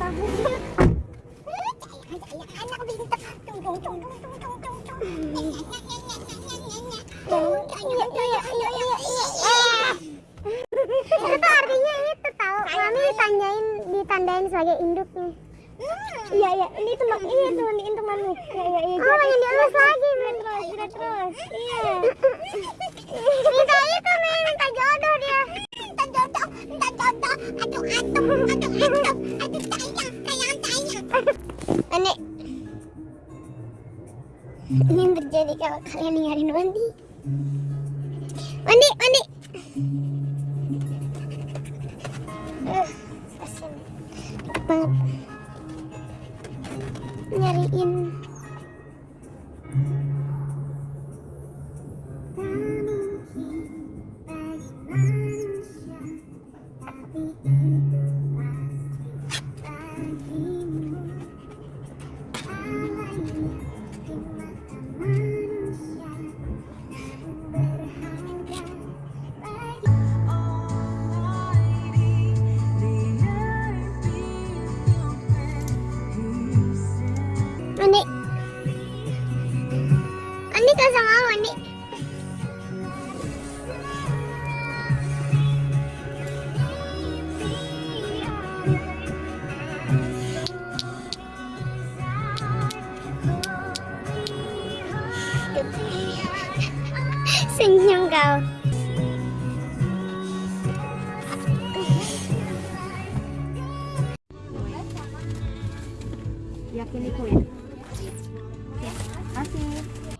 berapa tahun? Anak. Iya, iya, iya, iya, iya. Itu artinya itu tahu. Mami ditanyain, ditandain sebagai induknya. Iya, iya. Ini teman, iya teman ini temanmu. Iya, iya, iya. Oh, yang dielus lagi. Terus, terus. Iya. Terjadi kalau kalian ninggalin Wandi. Wandi, Wandi. Uh, kasian. banget. Kan sama aku, Wandi. Senyum kau. Yakin itu ya? Masih.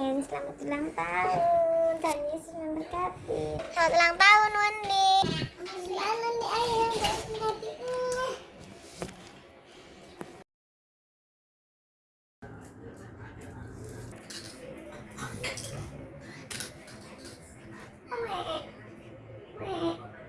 Selamat ulang tahun. Tuhan Yesus memberkati. Selamat ulang tahun Wandi.